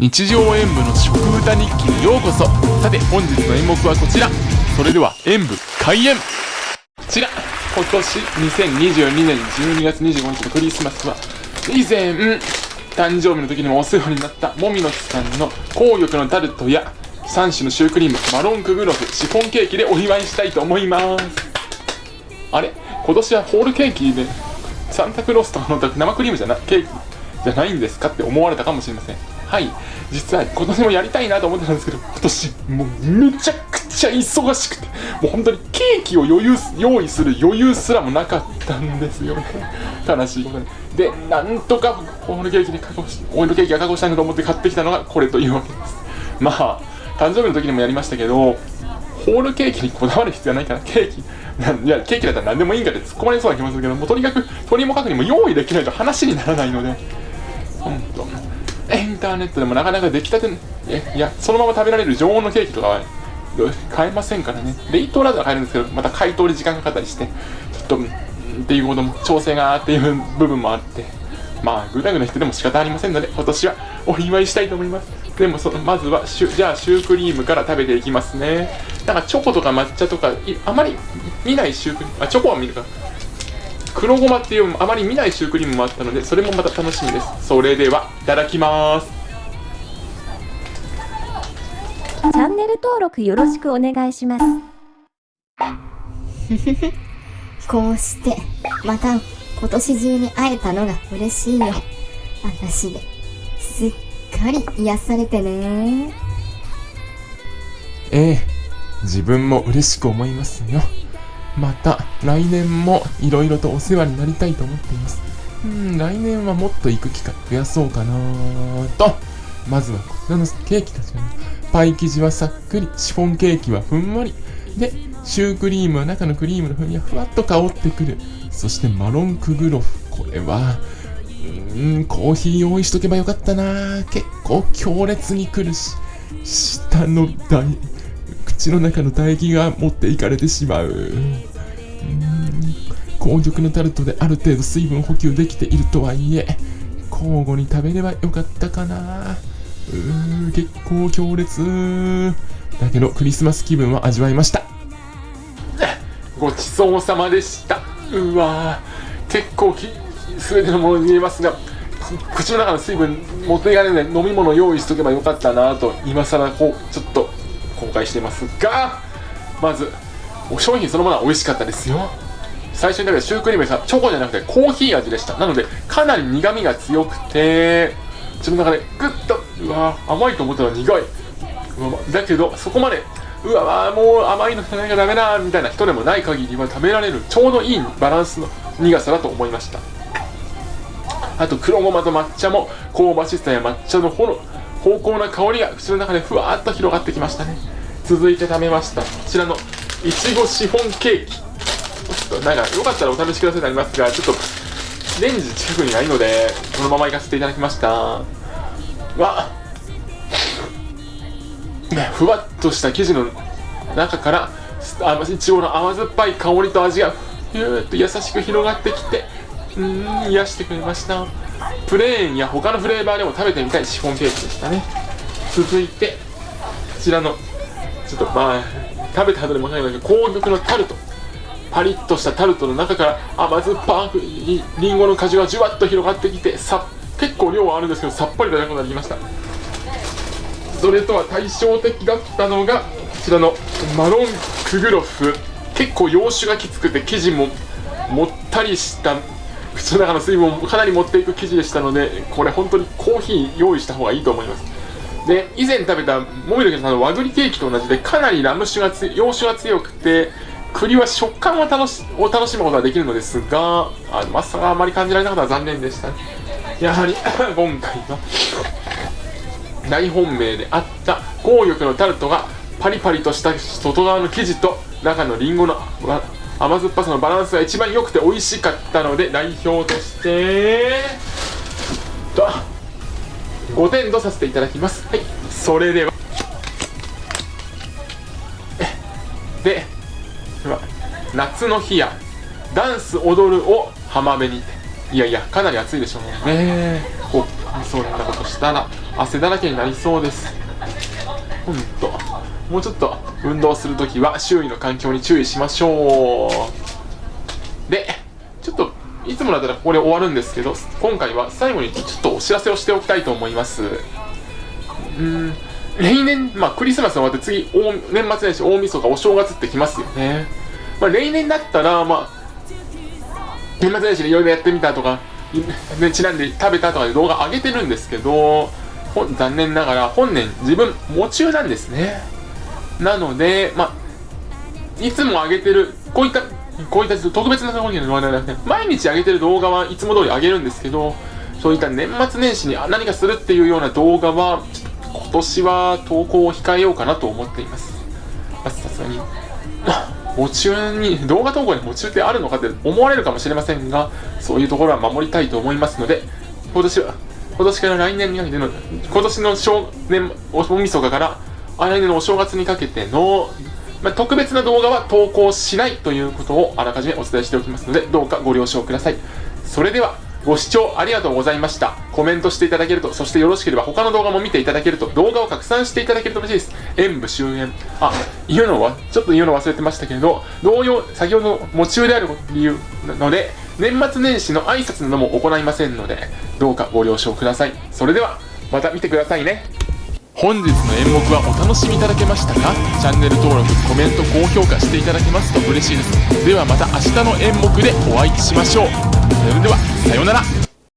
日常演舞の食歌日記にようこそ。さて本日の演目はこちら。それでは演舞開演。こちら。今年2022年12月25日のクリスマスは以前誕生日の時にもお世話になったもみの木さんの紅玉のタルトや3種のシュークリームマロンクグロフシフォンケーキでお祝いしたいと思います。あれ？今年はホールケーキでサンタクロースとかの生クリームじゃなケーキじゃないんですかって思われたかもしれません。はい。実は今年もやりたいなと思ってたんですけど今年もうめちゃくちゃ忙しくてもう本当にケーキを余裕用意する余裕すらもなかったんですよね。悲しい。ことにでなんとかホールケーキに確保しホールケーキが確保したいなと思って買ってきたのがこれというわけです。まあ誕生日の時にもやりましたけどホールケーキにこだわる必要ないからケーキいやケーキだったら何でもいいんかって突っ込まれそうな気もするけどもうとにかく鳥も角にも用意できないと話にならないので本当。インターネットでもなかなか出来たていいやそのまま食べられる常温のケーキとかは買えませんからね。冷凍ラードは買えるんですけどまた解凍で時間がかかったりしてちょっとっていうことも調整がっていう部分もあってまあグダグダしてでも仕方ありませんので今年はお祝いしたいと思います。でもそのまずはシュじゃあシュークリームから食べていきますね。なんかチョコとか抹茶とかあまり見ないシュークリームあチョコは見るか。黒ごまっていうあまり見ないシュークリームもあったのでそれもまた楽しみです。それではいただきます。チャンネル登録よろしくお願いします。こうしてまた今年中に会えたのが嬉しいよ私ですっかり癒されてね。ええ自分も嬉しく思いますよまた来年もいろいろとお世話になりたいと思っています。うん来年はもっと行く機会増やそうかなと。まずはこちらのケーキたちパイ生地はさっくりシフォンケーキはふんわり。でシュークリームは中のクリームの風味がふわっと香ってくる。そしてマロンクグロフ。これはうーんコーヒー用意しとけばよかったな。結構強烈にくるし下の唾口の中の唾液が持っていかれてしまう。紅玉のタルトである程度水分補給できているとはいえ交互に食べればよかったかな。うー結構強烈。だけどクリスマス気分は味わいました。ごちそうさまでした。うわ結構き全てのものに見えますが口の中の水分持っていかれない飲み物用意しとけばよかったなと今更こうちょっと後悔してますがまずお商品そのものは美味しかったですよ。最初に食べたシュークリームさチョコじゃなくてコーヒー味でした。なのでかなり苦みが強くて自分の中でグッとうわ甘いと思ったら苦い。だけどそこまでうわもう甘いの食べなきゃダメだみたいな人でもない限りは食べられるちょうどいいバランスの苦さだと思いました。あと黒ごまと抹茶も香ばしさや抹茶のほ濃厚な香りが口の中でふわっと広がってきましたね。続いて食べました。こちらのいちごシフォンケーキ。ちょっとなんかよかったらお試しくださいになりますがちょっとレンジ近くにないのでこのままいかせていただきました。わふわっとした生地の中からあいちごの甘酸っぱい香りと味がふーっと優しく広がってきてうん癒してくれました。プレーンや他のフレーバーでも食べてみたいシフォンケーキでしたね。続いてこちらのちょっとまあ食べた後でもないけど紅玉のタルト。パリッとしたタルトの中から甘酸っぱくりんごの果汁がじゅわっと広がってきてさ結構量はあるんですけどさっぱりとなくなりました。それとは対照的だったのがこちらのマロンクグロフ。結構洋酒がきつくて生地ももったりした。口の中の水分をかなり持っていく生地でしたのでこれ本当にコーヒー用意した方がいいと思います。で以前食べたもみのけさんの和栗ケーキと同じでかなりラム酒が洋酒が強くて栗は食感を楽しを楽しむことができるのですがあのまさかあまり感じられなかったら残念でしたね。やはり 今回は大本命であった紅玉のタルトがパリパリとした外側の生地と中のりんごの甘酸っぱさのバランスが一番良くて美味しかったので代表としてと5点とさせていただきます。はい。それでは。で。夏の日や。ダンス踊るを浜辺に。いやいやかなり暑いでしょうね。こうそんなことしたら汗だらけになりそうです。ほんと。もうちょっと運動するときは周囲の環境に注意しましょう。で。いつもだったらここで終わるんですけど今回は最後にちょっとお知らせをしておきたいと思います。うん。例年、まあ、クリスマス終わって次大年末年始大晦日お正月ってきますよね、まあ、例年だったらまあ年末年始でいろいろやってみたとかね、ちなんで食べたとかで動画上げてるんですけど残念ながら本年自分夢中なんですね。なのでまあいつも上げてるこういったこういった特別なところにはなくて毎日上げてる動画はいつも通り上げるんですけどそういった年末年始に何かするっていうような動画は今年は投稿を控えようかなと思っています。さすがに 夢中に動画投稿に夢中ってあるのかって思われるかもしれませんがそういうところは守りたいと思いますので今年は今年から来年にかけての今年の正年大晦日から来年のお正月にかけての、まあ、特別な動画は投稿しないということをあらかじめお伝えしておきますのでどうかご了承くださいそれではご視聴ありがとうございました。コメントしていただけると、そしてよろしければ他の動画も見ていただけると、動画を拡散していただけると嬉しいです。演武終演。あ、言うのは、ちょっと言うの忘れてましたけれど、同様、先ほどの夢中である理由なので、年末年始の挨拶なども行いませんので、どうかご了承ください。それでは、また見てくださいね。本日の演目はお楽しみいただけましたか？チャンネル登録、コメント、高評価していただけますと嬉しいです。ではまた明日の演目でお会いしましょう。それでは、さようなら。